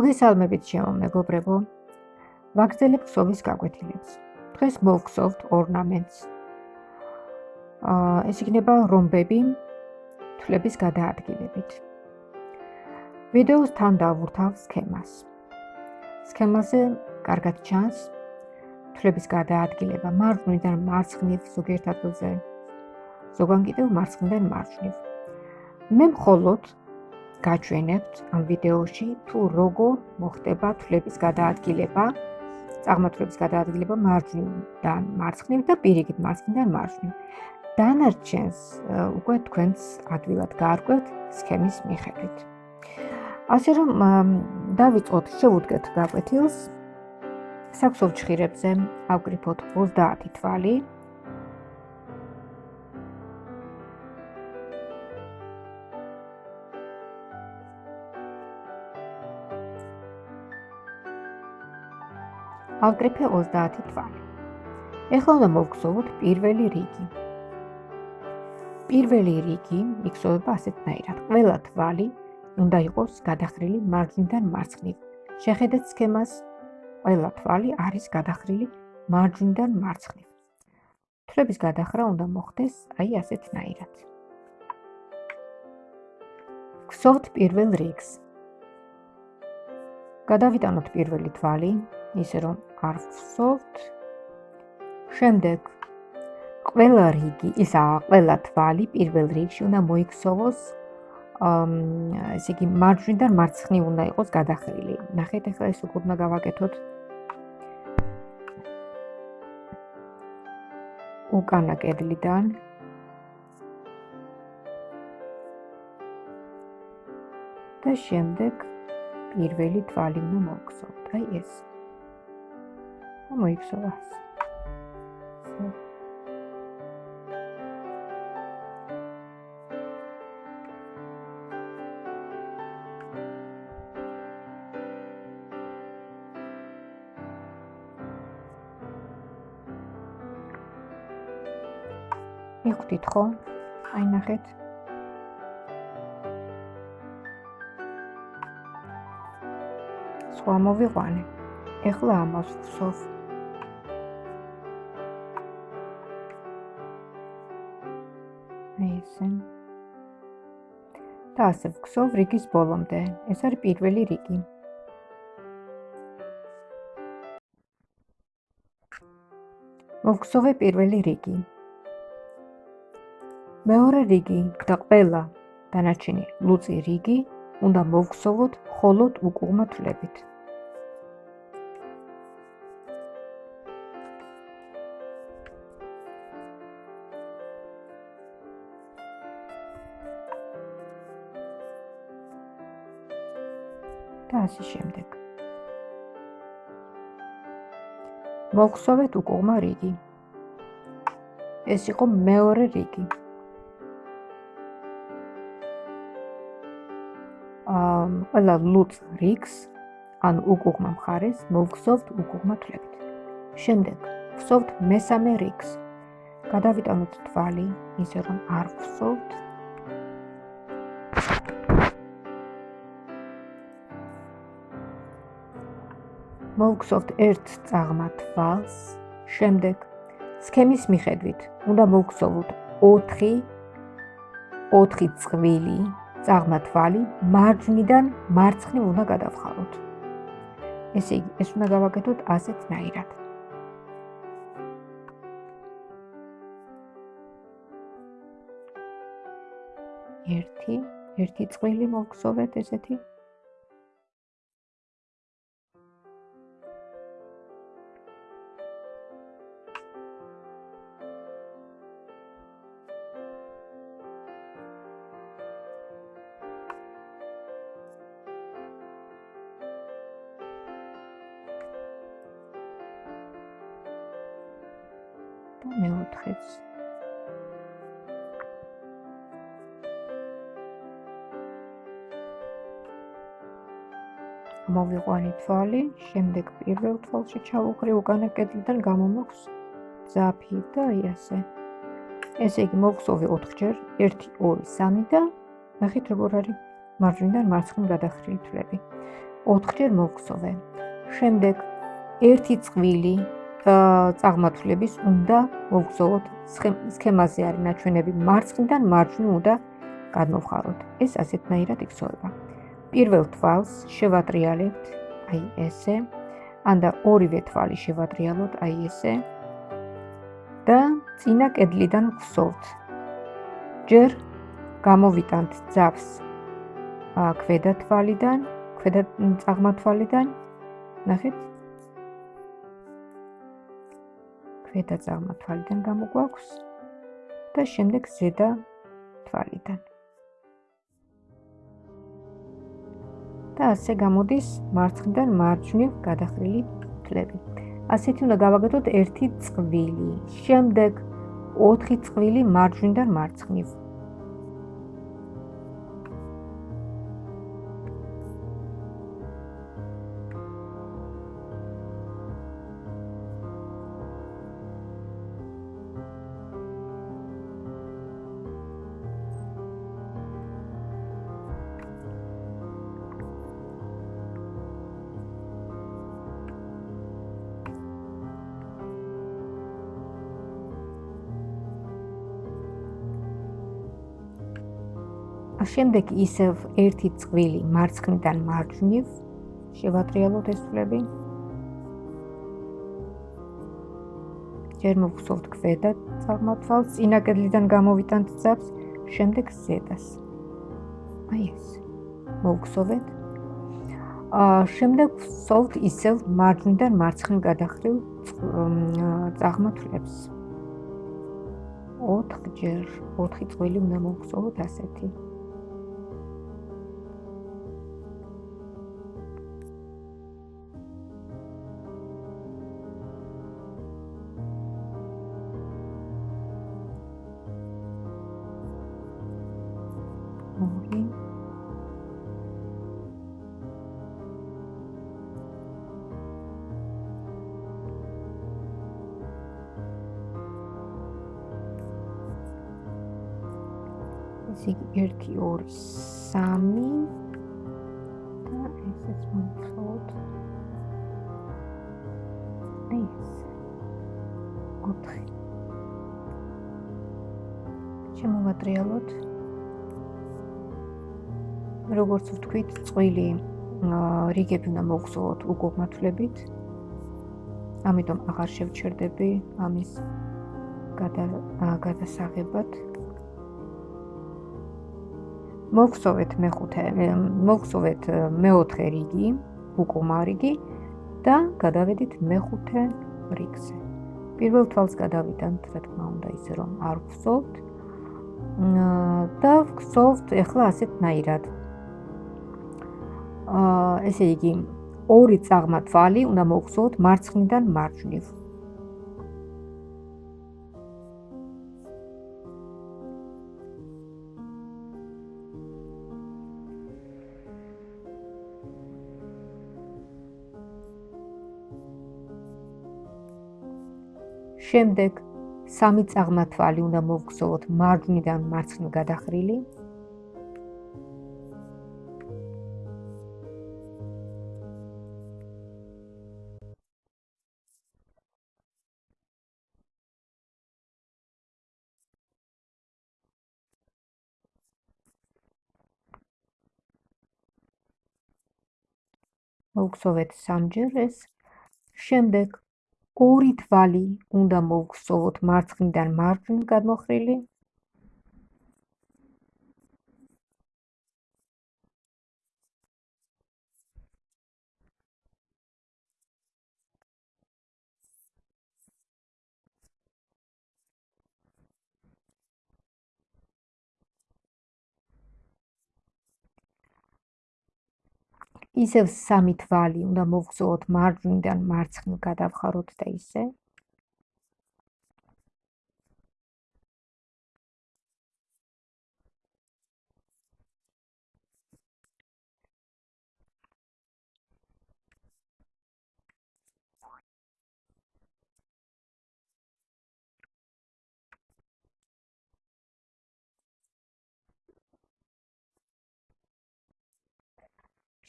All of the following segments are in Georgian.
მოგესალმებით ჩემო მეგობრებო. ვაგრძელებ ქსოვის გაკვეთილებს. დღეს მოვხსოვთ ორნამენტს. აა ეს იქნება რომბები თვლების გადაადგილებით. ვიდეოს თან დავურთავ სქემას. სქემაზე კარგად ჩანს თვლების გადაადგილება მარჯვნიდან მარცხნივ ზოგიერთ ადგილზე. ზოგან კიდევ მარცხნიდან მარჯვნივ. მე მხოლოდ გაჩვენებთ ამ ვიდეოში თუ როგორ მოხდება თვლების გადაადგილება, წარმართლების გადაადგილება მარჯვნიდან მარცხნივ და პირიქით მარცხნიდან მარჯვნივ. დანარჩენს უკვე თქვენს ადვილად გაარკვევთ სქემის მიხედვით. ასე რომ დავიწყოთ შევუდგეთ გაკვეთილს. საქსოვ ჩხირებზე ავკრიფოთ 30 თვალი. ავკრიფე 30 თვალი. ეხლა უნდა მოვგზავნოთ პირველი რიგი. პირველი რიგი იქცევა ასეთნაირად. ყველა თვალი უნდა იყოს გადახრილი მარჯვნიდან მარცხნივ. შეხედეთ სქემას. ყველა თვალი არის გადახრილი მარჯვნიდან მარცხნივ. თვლების გადახრა უნდა მოხდეს აი ასეთნაირად. გსოვთ პირველ რიგს. გადავიტანოთ პირველი თვალი, ისე რომ არ ვსოვთ. შემდეგ ყველა რიგი, ისა ყველა თვალი პირველ რიგში უნდა მოიქცოვოს ამ ესე იგი მარჯვნიდან მარცხნივ უნდა იყოს გადახრილი. ნახეთ ახლა ეს როგორ უნდა გავაკეთოთ. უკანა კედლიდან და შემდეგ პირველი თვალი უნდა მოვქცოთ. აი ეს. მოიქცევა. მიხვდით ხო? აი ნახეთ. სხვა მოვიყვანე. ეხლა ამას ვსვს. ასე ვქსოვ რიგის ბოლომდე. ეს არის პირველი რიგი. მოვქსოვე პირველი რიგი. მეორე რიგი და ყველა დანარჩენი ლუწი რიგი უნდა მოვქსოვოთ მხოლოდ უკუღმა თვლებით. და ასე შემდეგ. მოგხსოვეთ უკუღმა რიგი. ეს იყო მეორე რიგი. აა, ყველა ლუც რიგს ან უკუღმა მხარეს მოგხსოვთ უკუღმა თვლებით. შემდეგ ხსოვთ მესამე რიგს. გადავიტანოთ თვალი, ისე რომ არ ხსოვთ მოვგზავნოთ ერთ წაღმა თვალს, შემდეგ სქემის მიხედვით უნდა მოვგზავნოთ 4 4 წვილი წაღმა თვალი მარჯვნიდან მარცხნივ უნდა გადავხაროთ. ესე იგი, ეს უნდა გავაკეთოთ ასეთნაირად. 1 1 წვილი მოვგზავნოთ ესეთი და მეოთხეც. მოვიყვანი თვალი, შემდეგ პირველ თვალში ჩავუყრი უკანა კედლიდან გამომოხს ძაფი და აი ასე. ესე იგი მოვხსოვი 4ჯერ, 1, 2, 3 და ნახეთ როგორ არის მარჯვნიდან მარცხნივ გადახრილი თვლები. 4-ჯერ მოვხსოვე. შემდეგ ერთი წვილი წაღმართლების უნდა მოვხსოვოთ სქემაზე არის ნაჩვენები მარცხნიდან მარჯვნივ უნდა გადმოვხაროთ. ეს ასეთნაირად იქცევა. პირველ თვალს შევატრიალებთ აი ესე. ანდა ორივე თვალი შევატრიალოთ აი ესე. და წინა კედლიდან ვხსოვთ. ჯერ გამოვიტანთ ძაფს ქვედა თვალიდან, ქვედა წაღმართვალიდან. ნახეთ? ქვედა წაღმართვალიდან გამოგვაქვს და შემდეგ ზედა თვალიდან. და ასე გამოდის მარცხნიდან მარჯვნივ გადახრილი ფლები. ასეთი უნდა გავაკეთოთ ერთი წვილი. შემდეგ 4 წვილი მარჯვნიდან მარცხნივ. შემდეგ ისევ ერთი წვილი მარცხნიდან მარჯვნივ შევატრიალოთ ეს ფლები. ჯერ მოვხსოვთ ქვედა წარმართვალს, წინა კედლიდან გამოვიტანთ ძაბს, შემდეგ ზედას. აი ეს. მოვხსოვეთ. აა შემდეგ ვხსოვთ ისევ მარჯვნიდან მარცხნივ გადახრილ წარმართლებს. 4 ჯერ 4 წვილი უნდა მოვხსოვოთ ასეთი. ესე იგი 1 2 3 და ესეც მოვხსოვოთ ეს 4 შემოვატრიალოთ როგორც ვთქვით წყვილი რიგები უნდა მოვხსოვოთ უკუღმათლებით ამიტომ აღარ შევჩერდები ამის გადა გადასაღებად. მოგხსოვეთ მეხუთე მოგხსოვეთ მეოთხე რიგი უკუმა რიგი და გადავედით მეხუთე რიგზე. პირველ თვალს გადავიდანთ რა თქმა უნდა ისე რომ არ ვხსოვთ და ვხსოვთ ახლა ასეთნაირად აა ესე იგი ორი წაღმა თვალი უნდა მოგხსოვთ მარცხნიდან მარჯვნივ შემდეგ სამი წაღმათვალი უნდა მოვგზავნოთ მარჯვნიდან მარცხნივ გადახრილი. მოვგზავნოთ სამჯერ ეს. შემდეგ ორი თვალი უნდა მოვხსოვოთ მარცხნიდან მარჯვნივ გადმოხრილი. ისევ სამი თვალი უნდა მოვხსოვოთ მარჯვნიდან მარცხნივ გადავხაროთ და ისე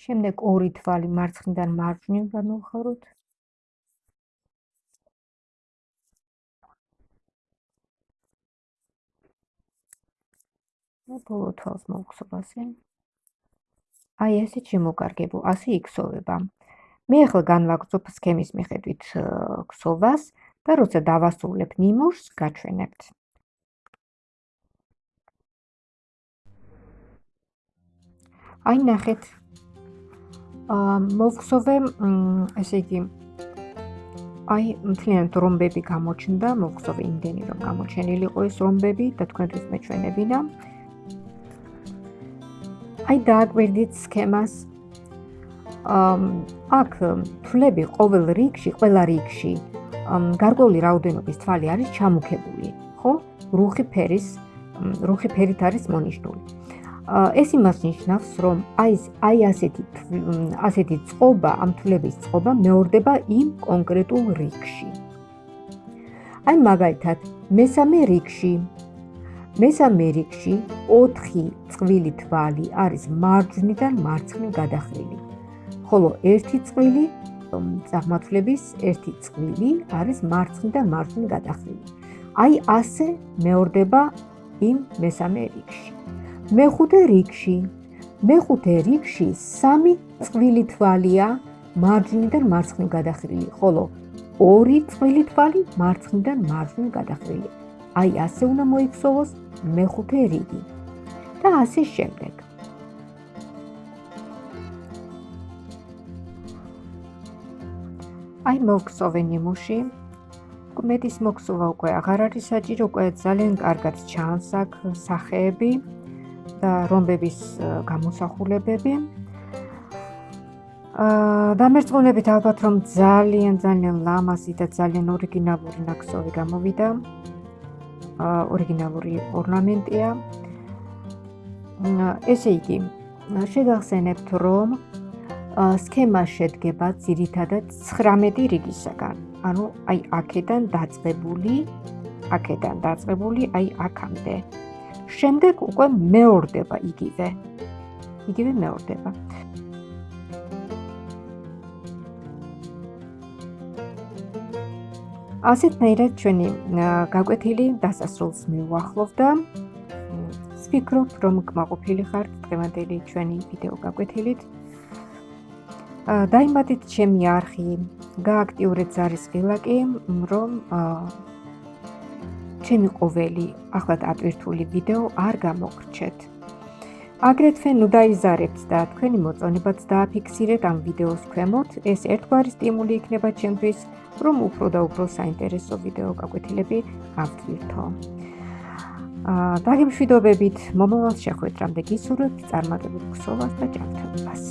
შემდეგ ორი თვალი მარცხნიდან მარჯვნივ გამოვხაროთ. და ბოლო თვალს მოვხსოვ ასე. აი ესე შემოკარგებო, ასე იქსოვება. მე ახლა განვაგრძობ სქემის მიხედვით ქსოვას და როცა დავასრულებ ნიმუშს, გაჩვენებთ. აი ნახეთ. აა მოვხსოვე, ესე იგი აი მთლიანად რომბები გამოჩნდა, მოვხსოვე იმდენი რომ გამოჩენილიყო ეს რომბები და თქვენთვის მეჩვენებინა. აი დააკვირდით სქემას. ამ აქ თვლები ყოველ რიგში, ყველა რიგში გარკვეული რაოდენობის თვალი არის ჩამუქებული, ხო? რუხი ფერის, რუხი ფერით არის მონიშნული. ეს იმას ნიშნავს, რომ აი აი ასეთი ასეთი წყობა, ამ თვლების წყობა მეორდება იმ კონკრეტულ რიგში. აი მაგალითად, მესამე რიგში მესამე რიგში 4 წვილი თვალი არის მარჯვნიდან მარცხნივ გადახრილი. ხოლო ერთი წვილი წარმართლების ერთი წვილი არის მარცხნიდან მარჯვნივ გადახრილი. აი ასე მეორდება იმ მესამე რიგში. მეხუთე რიგში მეხუთე რიგში სამი წვილი თვალია მარჯვნიდან მარცხნივ გადახრილი, ხოლო ორი წვილი თვალი მარცხნიდან მარჯვნივ გადახრილი. აი ასე უნდა მოიქცოვოს მეხუთე რიგი. და ასე შემდეგ. აი მოგხსოვენ იმუში მეტის მოგხსოვა უკვე აღარ არის საჭირო, უკვე ძალიან კარგად ჩანს აქ სახეები რომბების გამოსახულებები. აა დამერწმუნებით ალბათ რომ ძალიან ძალიან ლამაზი და ძალიან ორიგინალური ნაკსოვი გამოვიდა. აა ორიგინალური ორნამენტია. ესე იგი, შეგახსენებთ რომ სქემა შედგება ძირითადად 19 რიგისაგან. ანუ აი აქედან დაწყებული, აქედან დაწყებული აი აქამდე. შემდეგ უკვე მეორდება იგივე. იგივე მეორდება. ასეთ მეერად ჩვენი გაკვეთილი დასასრულს მივახლოვ და ვფიქრობ რომ გმაყოფილი ხართ დღევანდელი ჩვენი ვიდეო გაკვეთილით. დაიმატეთ ჩემი არხი, გააქტიურეთ ზარის ღილაკი, რომ ჩემი ყოველი ახლად ატვირთული ვიდეო არ გამოგრჩეთ. აგრეთვე ნუ დაიზარებთ და თქვენი მოწონებაც დააფიქსირეთ ამ ვიდეოს ქვემოთ. ეს ერთგვარი სტიმული იქნება ჩემთვის, რომ უფრო და უფრო საინტერესო ვიდეო გაკვეთილები გავტვირთო. აა დაგემშვიდობებით, მომავალ შეხვედრამდე გისურვებთ წარმატებულ ქსოვას და ჯანმრთელობას.